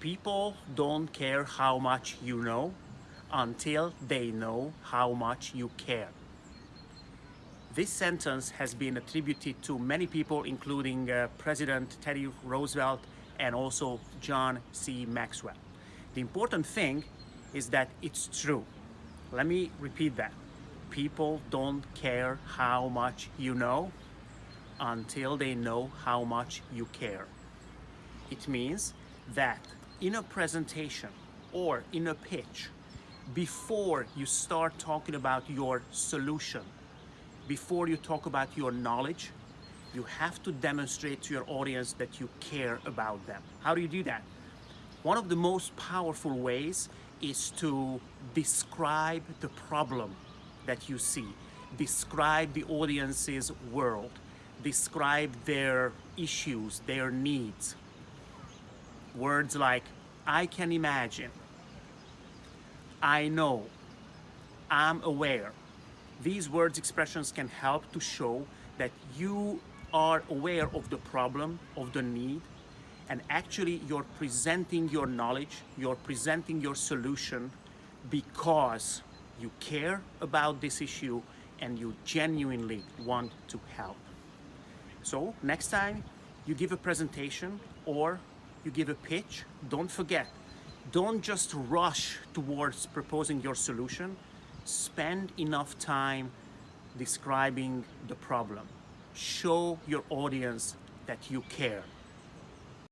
People don't care how much you know until they know how much you care. This sentence has been attributed to many people, including uh, President Teddy Roosevelt and also John C. Maxwell. The important thing is that it's true. Let me repeat that. People don't care how much you know until they know how much you care. It means that in a presentation or in a pitch, before you start talking about your solution, before you talk about your knowledge, you have to demonstrate to your audience that you care about them. How do you do that? One of the most powerful ways is to describe the problem that you see, describe the audience's world, describe their issues, their needs. Words like, I can imagine, I know, I'm aware. These words expressions can help to show that you are aware of the problem, of the need, and actually you're presenting your knowledge, you're presenting your solution because you care about this issue and you genuinely want to help. So next time you give a presentation or you give a pitch, don't forget, don't just rush towards proposing your solution. Spend enough time describing the problem. Show your audience that you care.